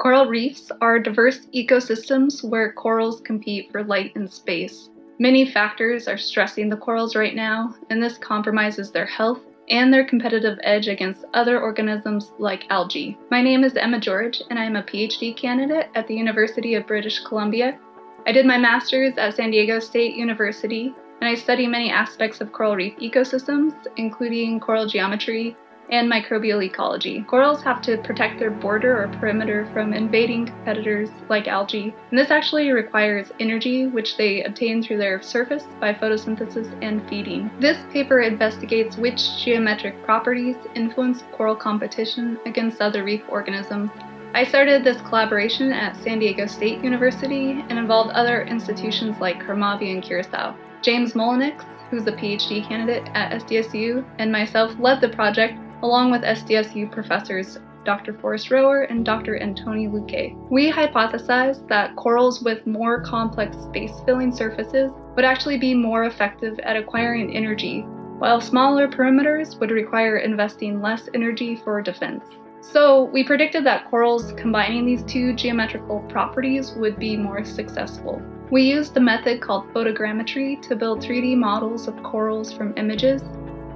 Coral reefs are diverse ecosystems where corals compete for light and space. Many factors are stressing the corals right now, and this compromises their health and their competitive edge against other organisms like algae. My name is Emma George, and I am a PhD candidate at the University of British Columbia. I did my master's at San Diego State University, and I study many aspects of coral reef ecosystems, including coral geometry, and microbial ecology. Corals have to protect their border or perimeter from invading competitors like algae, and this actually requires energy which they obtain through their surface by photosynthesis and feeding. This paper investigates which geometric properties influence coral competition against other reef organisms. I started this collaboration at San Diego State University and involved other institutions like CARMABI and Curacao. James Mullinix, who's a PhD candidate at SDSU, and myself led the project along with SDSU professors Dr. Forest Rohwer and Dr. Antoni Luque. We hypothesized that corals with more complex space-filling surfaces would actually be more effective at acquiring energy, while smaller perimeters would require investing less energy for defense. So we predicted that corals combining these two geometrical properties would be more successful. We used a method called photogrammetry to build 3D models of corals from images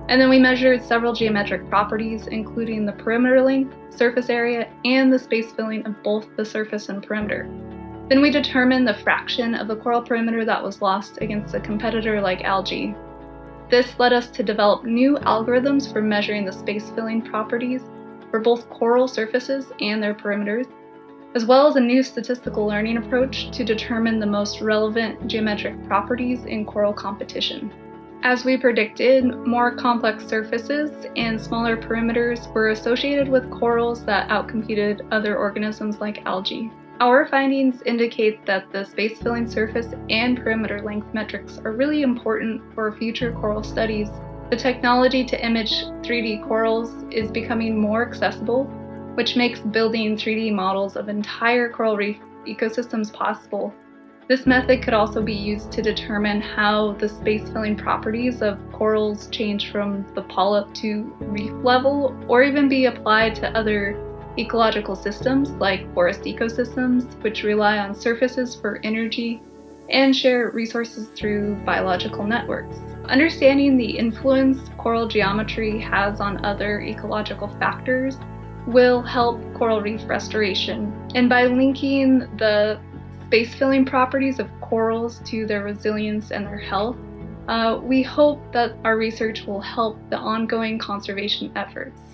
and then we measured several geometric properties, including the perimeter length, surface area, and the space filling of both the surface and perimeter. Then we determined the fraction of the coral perimeter that was lost against a competitor like algae. This led us to develop new algorithms for measuring the space filling properties for both coral surfaces and their perimeters, as well as a new statistical learning approach to determine the most relevant geometric properties in coral competition. As we predicted, more complex surfaces and smaller perimeters were associated with corals that outcompeted other organisms like algae. Our findings indicate that the space-filling surface and perimeter length metrics are really important for future coral studies. The technology to image 3D corals is becoming more accessible, which makes building 3D models of entire coral reef ecosystems possible this method could also be used to determine how the space-filling properties of corals change from the polyp to reef level, or even be applied to other ecological systems like forest ecosystems, which rely on surfaces for energy and share resources through biological networks. Understanding the influence coral geometry has on other ecological factors will help coral reef restoration. And by linking the space-filling properties of corals to their resilience and their health, uh, we hope that our research will help the ongoing conservation efforts.